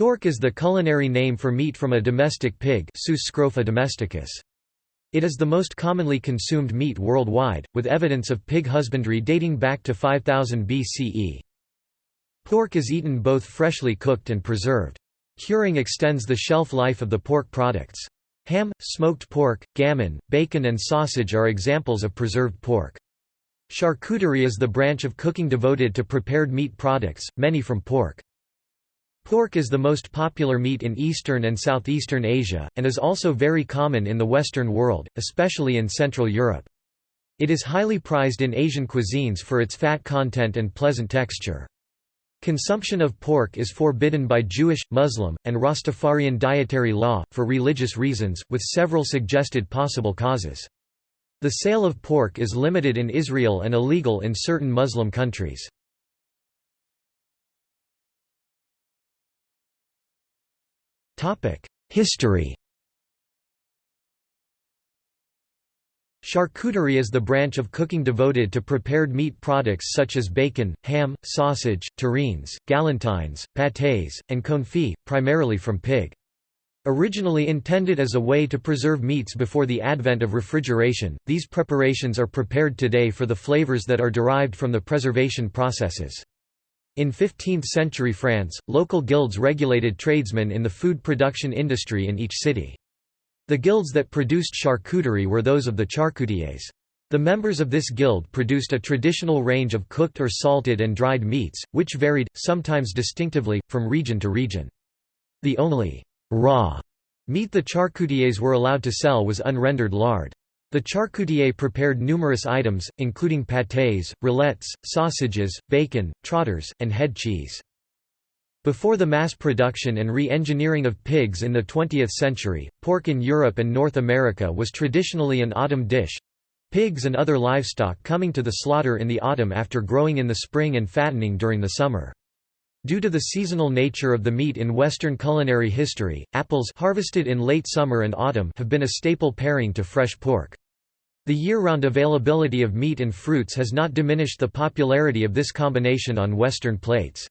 Pork is the culinary name for meat from a domestic pig domesticus. It is the most commonly consumed meat worldwide, with evidence of pig husbandry dating back to 5000 BCE. Pork is eaten both freshly cooked and preserved. Curing extends the shelf life of the pork products. Ham, smoked pork, gammon, bacon and sausage are examples of preserved pork. Charcuterie is the branch of cooking devoted to prepared meat products, many from pork. Pork is the most popular meat in Eastern and Southeastern Asia, and is also very common in the Western world, especially in Central Europe. It is highly prized in Asian cuisines for its fat content and pleasant texture. Consumption of pork is forbidden by Jewish, Muslim, and Rastafarian dietary law, for religious reasons, with several suggested possible causes. The sale of pork is limited in Israel and illegal in certain Muslim countries. History Charcuterie is the branch of cooking devoted to prepared meat products such as bacon, ham, sausage, terrines, galantines, pâtés, and confits, primarily from pig. Originally intended as a way to preserve meats before the advent of refrigeration, these preparations are prepared today for the flavors that are derived from the preservation processes. In 15th-century France, local guilds regulated tradesmen in the food production industry in each city. The guilds that produced charcuterie were those of the charcutiers. The members of this guild produced a traditional range of cooked or salted and dried meats, which varied, sometimes distinctively, from region to region. The only raw meat the charcutiers were allowed to sell was unrendered lard. The charcutier prepared numerous items, including pâtés, rillettes, sausages, bacon, trotters, and head cheese. Before the mass production and re-engineering of pigs in the 20th century, pork in Europe and North America was traditionally an autumn dish—pigs and other livestock coming to the slaughter in the autumn after growing in the spring and fattening during the summer. Due to the seasonal nature of the meat in Western culinary history, apples harvested in late summer and autumn have been a staple pairing to fresh pork. The year-round availability of meat and fruits has not diminished the popularity of this combination on Western plates.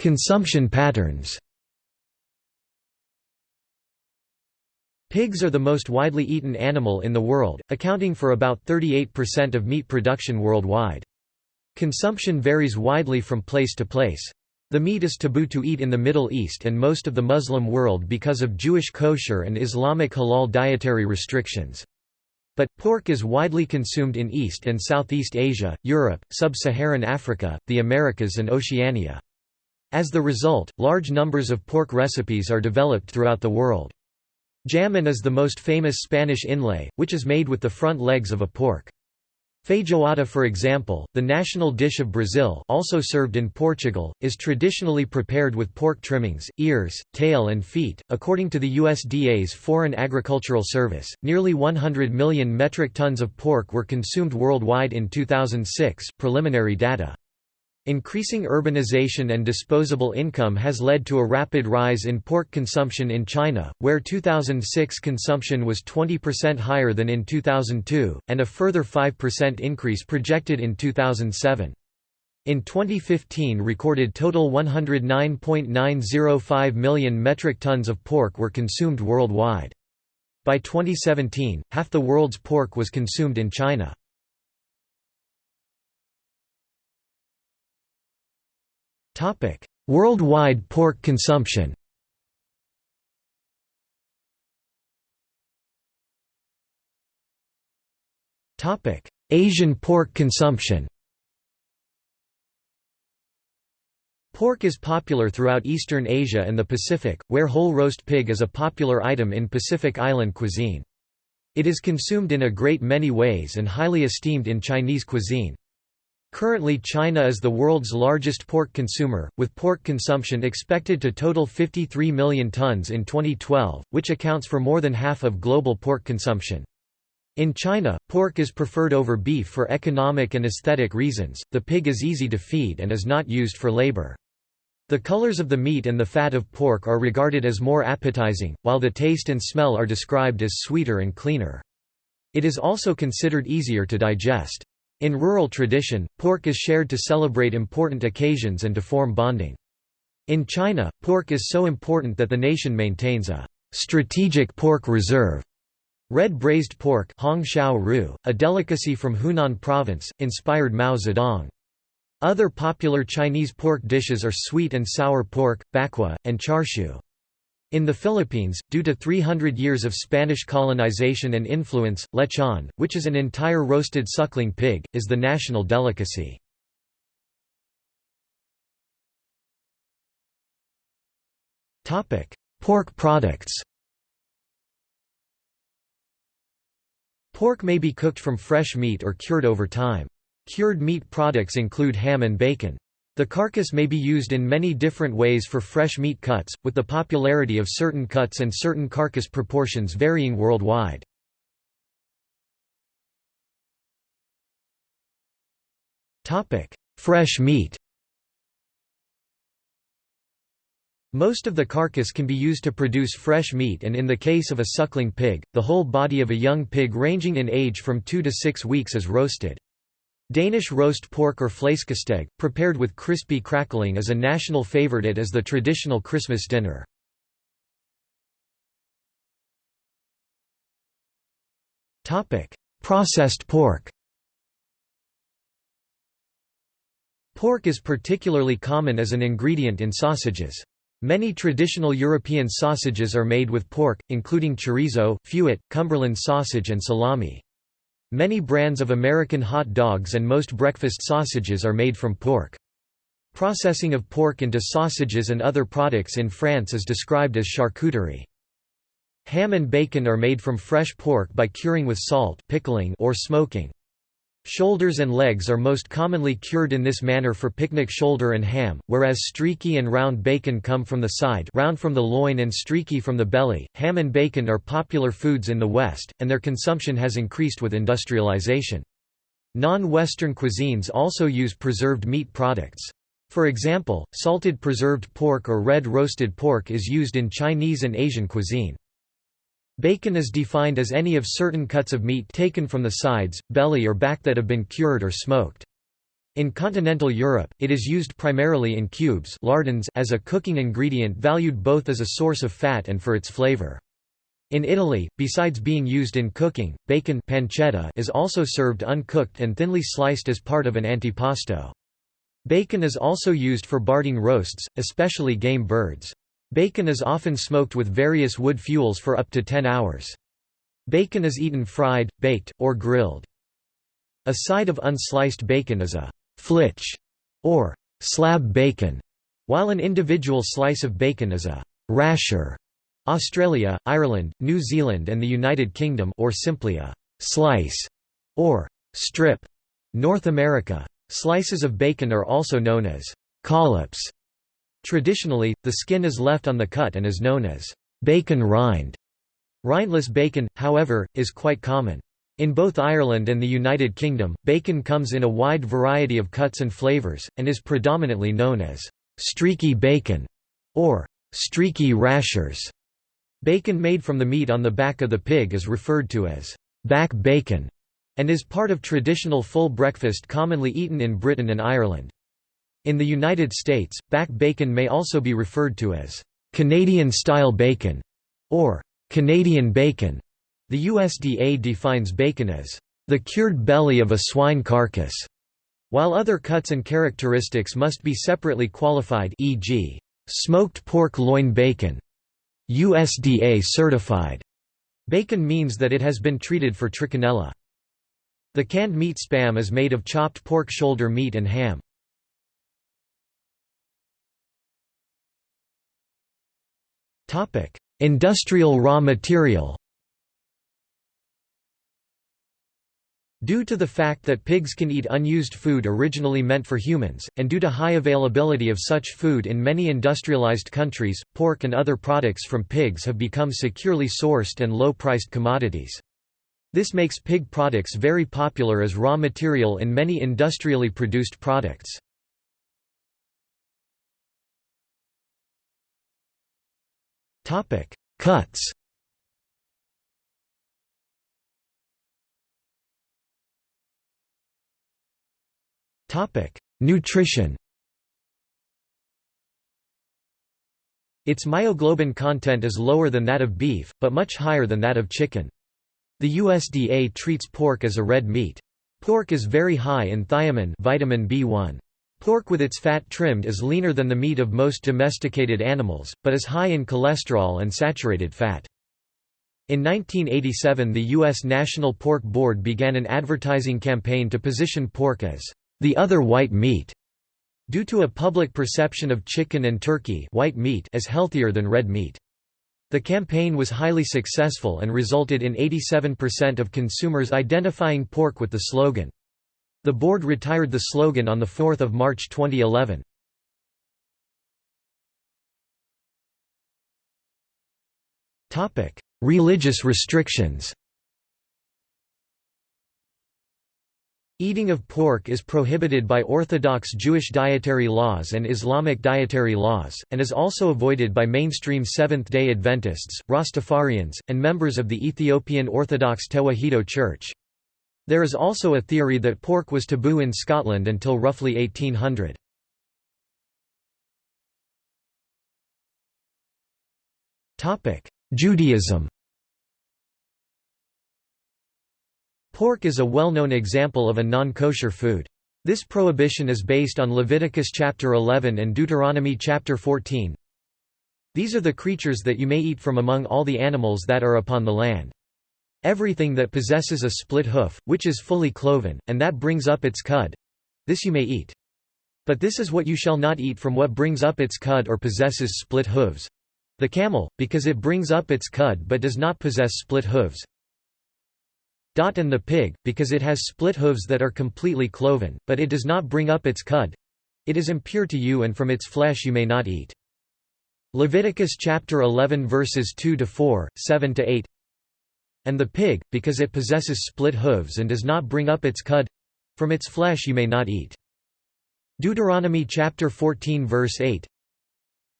Consumption patterns Pigs are the most widely eaten animal in the world, accounting for about 38% of meat production worldwide. Consumption varies widely from place to place. The meat is taboo to eat in the Middle East and most of the Muslim world because of Jewish kosher and Islamic halal dietary restrictions. But, pork is widely consumed in East and Southeast Asia, Europe, Sub-Saharan Africa, the Americas and Oceania. As the result, large numbers of pork recipes are developed throughout the world. Jamon is the most famous Spanish inlay, which is made with the front legs of a pork. Feijoada for example, the national dish of Brazil also served in Portugal, is traditionally prepared with pork trimmings, ears, tail and feet. According to the USDA's Foreign Agricultural Service, nearly 100 million metric tons of pork were consumed worldwide in 2006 preliminary data. Increasing urbanization and disposable income has led to a rapid rise in pork consumption in China, where 2006 consumption was 20% higher than in 2002, and a further 5% increase projected in 2007. In 2015 recorded total 109.905 million metric tons of pork were consumed worldwide. By 2017, half the world's pork was consumed in China. Worldwide pork consumption Topic: Asian pork consumption Pork is popular throughout Eastern Asia and the Pacific, where whole roast pig is a popular item in Pacific Island cuisine. It is consumed in a great many ways and highly esteemed in Chinese cuisine. Currently China is the world's largest pork consumer, with pork consumption expected to total 53 million tons in 2012, which accounts for more than half of global pork consumption. In China, pork is preferred over beef for economic and aesthetic reasons, the pig is easy to feed and is not used for labor. The colors of the meat and the fat of pork are regarded as more appetizing, while the taste and smell are described as sweeter and cleaner. It is also considered easier to digest. In rural tradition, pork is shared to celebrate important occasions and to form bonding. In China, pork is so important that the nation maintains a strategic pork reserve. Red braised pork a delicacy from Hunan province, inspired Mao Zedong. Other popular Chinese pork dishes are sweet and sour pork, bakkwa, and char siu. In the Philippines, due to 300 years of Spanish colonization and influence, lechon, which is an entire roasted suckling pig, is the national delicacy. Pork products Pork may be cooked from fresh meat or cured over time. Cured meat products include ham and bacon. The carcass may be used in many different ways for fresh meat cuts, with the popularity of certain cuts and certain carcass proportions varying worldwide. Fresh meat Most of the carcass can be used to produce fresh meat and in the case of a suckling pig, the whole body of a young pig ranging in age from 2 to 6 weeks is roasted. Danish roast pork or flæskesteg, prepared with crispy crackling is a national favorite as the traditional Christmas dinner. Processed pork Pork is particularly common as an ingredient in sausages. Many traditional European sausages are made with pork, including chorizo, fuet, Cumberland sausage and salami. Many brands of American hot dogs and most breakfast sausages are made from pork. Processing of pork into sausages and other products in France is described as charcuterie. Ham and bacon are made from fresh pork by curing with salt pickling or smoking. Shoulders and legs are most commonly cured in this manner for picnic shoulder and ham, whereas streaky and round bacon come from the side round from the loin and streaky from the belly. Ham and bacon are popular foods in the West, and their consumption has increased with industrialization. Non-Western cuisines also use preserved meat products. For example, salted preserved pork or red roasted pork is used in Chinese and Asian cuisine. Bacon is defined as any of certain cuts of meat taken from the sides, belly or back that have been cured or smoked. In continental Europe, it is used primarily in cubes lardons as a cooking ingredient valued both as a source of fat and for its flavor. In Italy, besides being used in cooking, bacon pancetta is also served uncooked and thinly sliced as part of an antipasto. Bacon is also used for barding roasts, especially game birds. Bacon is often smoked with various wood fuels for up to 10 hours. Bacon is eaten fried, baked, or grilled. A side of unsliced bacon is a flitch or slab bacon, while an individual slice of bacon is a rasher. Australia, Ireland, New Zealand and the United Kingdom or simply a slice or strip. North America, slices of bacon are also known as collops Traditionally, the skin is left on the cut and is known as bacon rind. Rindless bacon, however, is quite common. In both Ireland and the United Kingdom, bacon comes in a wide variety of cuts and flavours, and is predominantly known as streaky bacon or streaky rashers. Bacon made from the meat on the back of the pig is referred to as back bacon, and is part of traditional full breakfast commonly eaten in Britain and Ireland. In the United States, back bacon may also be referred to as Canadian-style bacon or Canadian bacon. The USDA defines bacon as the cured belly of a swine carcass, while other cuts and characteristics must be separately qualified e.g., smoked pork loin bacon, USDA certified. Bacon means that it has been treated for trichinella. The canned meat spam is made of chopped pork shoulder meat and ham. Industrial raw material Due to the fact that pigs can eat unused food originally meant for humans, and due to high availability of such food in many industrialized countries, pork and other products from pigs have become securely sourced and low-priced commodities. This makes pig products very popular as raw material in many industrially produced products. Cuts Topic: Nutrition Its myoglobin content is lower than that of beef, but much higher than that of chicken. The USDA treats pork as a red meat. Pork is very high in thiamine vitamin B1. Pork with its fat trimmed is leaner than the meat of most domesticated animals, but is high in cholesterol and saturated fat. In 1987 the U.S. National Pork Board began an advertising campaign to position pork as the other white meat Due to a public perception of chicken and turkey white meat as healthier than red meat. The campaign was highly successful and resulted in 87% of consumers identifying pork with the slogan. The board retired the slogan on 4 March 2011. Religious restrictions Eating of pork is prohibited by Orthodox Jewish dietary laws and Islamic dietary laws, and is also avoided by mainstream Seventh-day Adventists, Rastafarians, and members of the Ethiopian Orthodox Tewahedo Church. There is also a theory that pork was taboo in Scotland until roughly 1800. Judaism Pork is a well-known example of a non-kosher food. This prohibition is based on Leviticus chapter 11 and Deuteronomy chapter 14. These are the creatures that you may eat from among all the animals that are upon the land. Everything that possesses a split hoof, which is fully cloven, and that brings up its cud—this you may eat. But this is what you shall not eat from what brings up its cud or possesses split hooves. The camel, because it brings up its cud but does not possess split hooves, and the pig, because it has split hooves that are completely cloven, but it does not bring up its cud. It is impure to you and from its flesh you may not eat. Leviticus chapter 11 verses 2 to 4, 7 to 8. And the pig, because it possesses split hooves and does not bring up its cud, from its flesh you may not eat. Deuteronomy chapter 14 verse 8.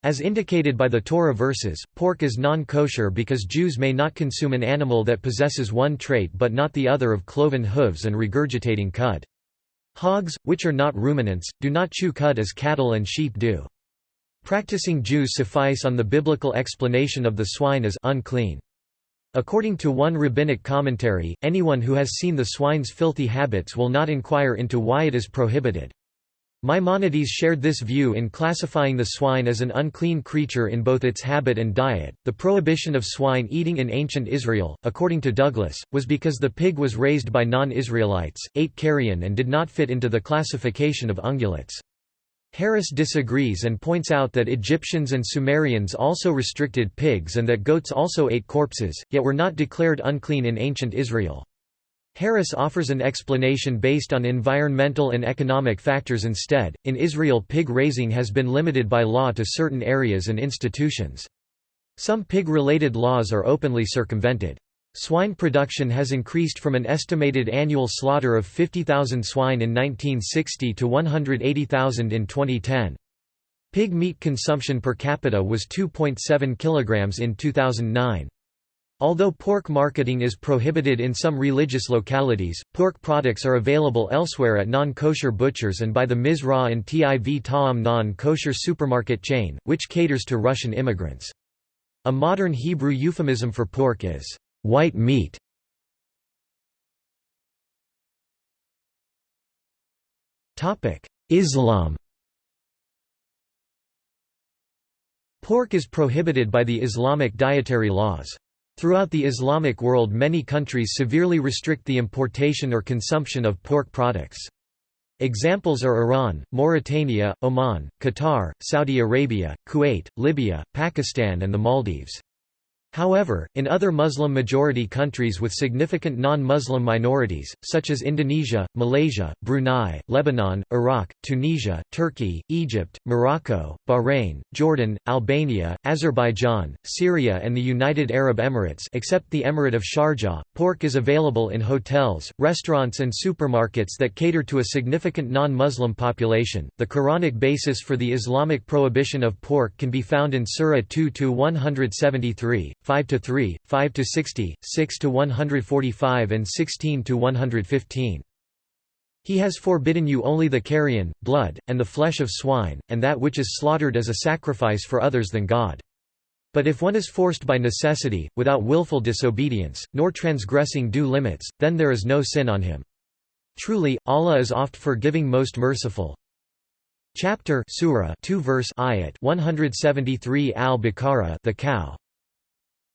As indicated by the Torah verses, pork is non-kosher because Jews may not consume an animal that possesses one trait but not the other of cloven hooves and regurgitating cud. Hogs, which are not ruminants, do not chew cud as cattle and sheep do. Practicing Jews suffice on the biblical explanation of the swine as unclean. According to one rabbinic commentary, anyone who has seen the swine's filthy habits will not inquire into why it is prohibited. Maimonides shared this view in classifying the swine as an unclean creature in both its habit and diet. The prohibition of swine eating in ancient Israel, according to Douglas, was because the pig was raised by non Israelites, ate carrion, and did not fit into the classification of ungulates. Harris disagrees and points out that Egyptians and Sumerians also restricted pigs and that goats also ate corpses, yet were not declared unclean in ancient Israel. Harris offers an explanation based on environmental and economic factors instead. In Israel, pig raising has been limited by law to certain areas and institutions. Some pig related laws are openly circumvented. Swine production has increased from an estimated annual slaughter of 50,000 swine in 1960 to 180,000 in 2010. Pig meat consumption per capita was 2.7 kilograms in 2009. Although pork marketing is prohibited in some religious localities, pork products are available elsewhere at non-kosher butchers and by the Mizra and Tiv Ta'am non-kosher supermarket chain, which caters to Russian immigrants. A modern Hebrew euphemism for pork is, "...white meat". Islam Pork is prohibited by the Islamic dietary laws. Throughout the Islamic world many countries severely restrict the importation or consumption of pork products. Examples are Iran, Mauritania, Oman, Qatar, Saudi Arabia, Kuwait, Libya, Pakistan and the Maldives. However, in other Muslim-majority countries with significant non-Muslim minorities, such as Indonesia, Malaysia, Brunei, Lebanon, Iraq, Tunisia, Turkey, Egypt, Morocco, Bahrain, Jordan, Albania, Azerbaijan, Syria and the United Arab Emirates except the Emirate of Sharjah, pork is available in hotels, restaurants and supermarkets that cater to a significant non-Muslim population. The Quranic basis for the Islamic prohibition of pork can be found in Surah 2-173, 5 to 3, 5 to 60, 6 to 145 and 16 to 115. He has forbidden you only the carrion, blood, and the flesh of swine, and that which is slaughtered as a sacrifice for others than God. But if one is forced by necessity, without willful disobedience, nor transgressing due limits, then there is no sin on him. Truly, Allah is oft forgiving most merciful. Chapter Surah 2 verse ayat 173 Al-Baqarah The cow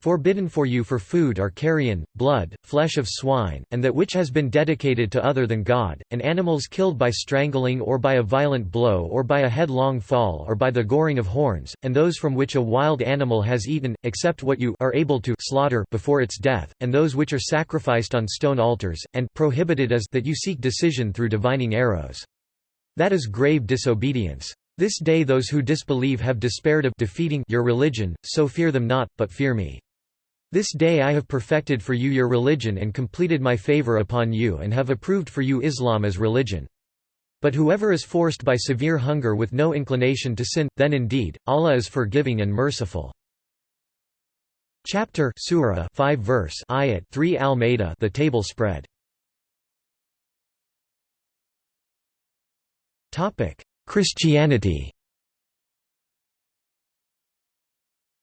Forbidden for you for food are carrion, blood, flesh of swine, and that which has been dedicated to other than God, and animals killed by strangling or by a violent blow or by a headlong fall or by the goring of horns, and those from which a wild animal has eaten, except what you are able to slaughter before its death, and those which are sacrificed on stone altars, and prohibited is that you seek decision through divining arrows. That is grave disobedience. This day those who disbelieve have despaired of defeating your religion, so fear them not, but fear me. This day I have perfected for you your religion and completed my favor upon you and have approved for you Islam as religion. But whoever is forced by severe hunger with no inclination to sin, then indeed, Allah is forgiving and merciful. Chapter Surah 5 verse ayat 3 Al-Ma'idah The table spread. Topic Christianity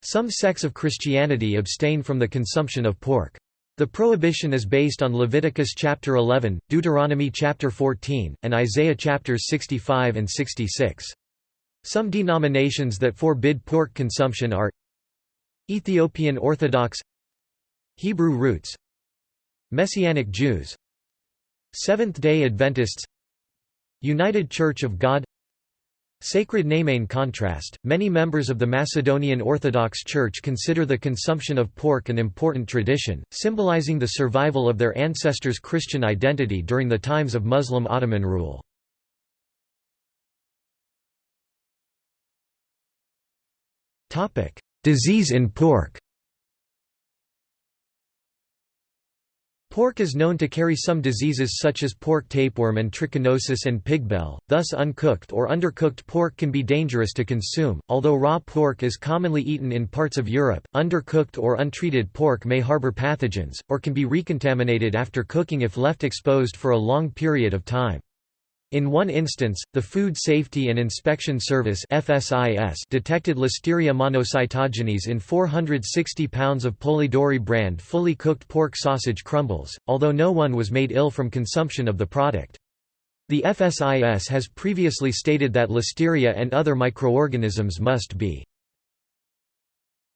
Some sects of Christianity abstain from the consumption of pork. The prohibition is based on Leviticus chapter 11, Deuteronomy chapter 14, and Isaiah chapters 65 and 66. Some denominations that forbid pork consumption are Ethiopian Orthodox Hebrew Roots Messianic Jews Seventh-day Adventists United Church of God Sacred name in contrast, many members of the Macedonian Orthodox Church consider the consumption of pork an important tradition, symbolizing the survival of their ancestors' Christian identity during the times of Muslim Ottoman rule. Disease in pork Pork is known to carry some diseases such as pork tapeworm and trichinosis and pigbel, thus uncooked or undercooked pork can be dangerous to consume. Although raw pork is commonly eaten in parts of Europe, undercooked or untreated pork may harbor pathogens, or can be recontaminated after cooking if left exposed for a long period of time. In one instance, the Food Safety and Inspection Service FSIS detected Listeria monocytogenes in 460 pounds of Polidori brand fully cooked pork sausage crumbles, although no one was made ill from consumption of the product. The FSIS has previously stated that Listeria and other microorganisms must be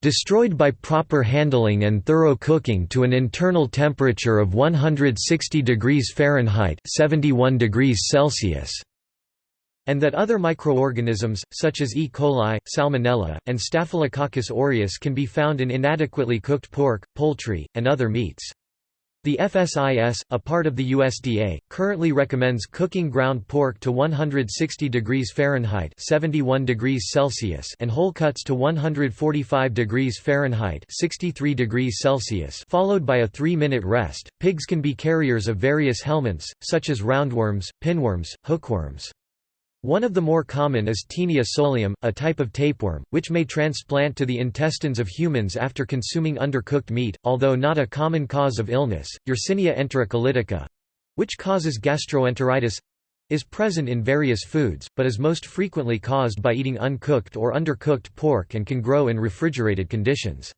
destroyed by proper handling and thorough cooking to an internal temperature of 160 degrees Fahrenheit 71 degrees Celsius and that other microorganisms, such as E. coli, Salmonella, and Staphylococcus aureus can be found in inadequately cooked pork, poultry, and other meats. The FSIS, a part of the USDA, currently recommends cooking ground pork to 160 degrees Fahrenheit (71 degrees Celsius) and whole cuts to 145 degrees Fahrenheit (63 degrees Celsius), followed by a 3-minute rest. Pigs can be carriers of various helminths, such as roundworms, pinworms, hookworms. One of the more common is Taenia solium, a type of tapeworm, which may transplant to the intestines of humans after consuming undercooked meat, although not a common cause of illness. Yersinia enterocolitica which causes gastroenteritis is present in various foods, but is most frequently caused by eating uncooked or undercooked pork and can grow in refrigerated conditions.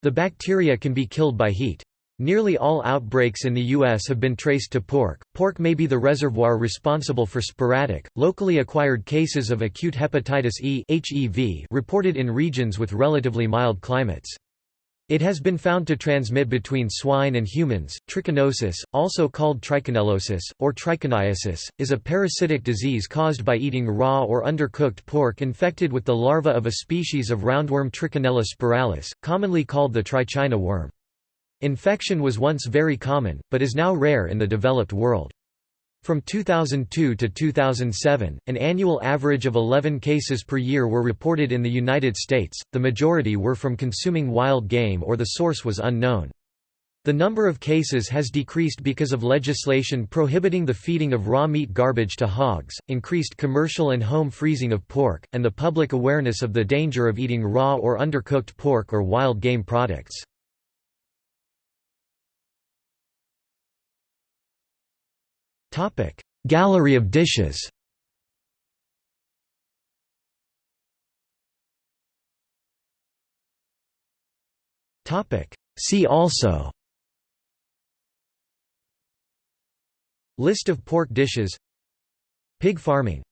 The bacteria can be killed by heat. Nearly all outbreaks in the U.S. have been traced to pork. Pork may be the reservoir responsible for sporadic, locally acquired cases of acute hepatitis E (HEV) reported in regions with relatively mild climates. It has been found to transmit between swine and humans. Trichinosis, also called trichinellosis, or trichiniasis, is a parasitic disease caused by eating raw or undercooked pork infected with the larva of a species of roundworm Trichinella spiralis, commonly called the trichina worm. Infection was once very common, but is now rare in the developed world. From 2002 to 2007, an annual average of 11 cases per year were reported in the United States, the majority were from consuming wild game or the source was unknown. The number of cases has decreased because of legislation prohibiting the feeding of raw meat garbage to hogs, increased commercial and home freezing of pork, and the public awareness of the danger of eating raw or undercooked pork or wild game products. Gallery of dishes. See also. List of pork dishes. Pig farming